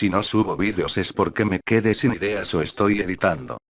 Si no subo vídeos es porque me quedé sin ideas o estoy editando.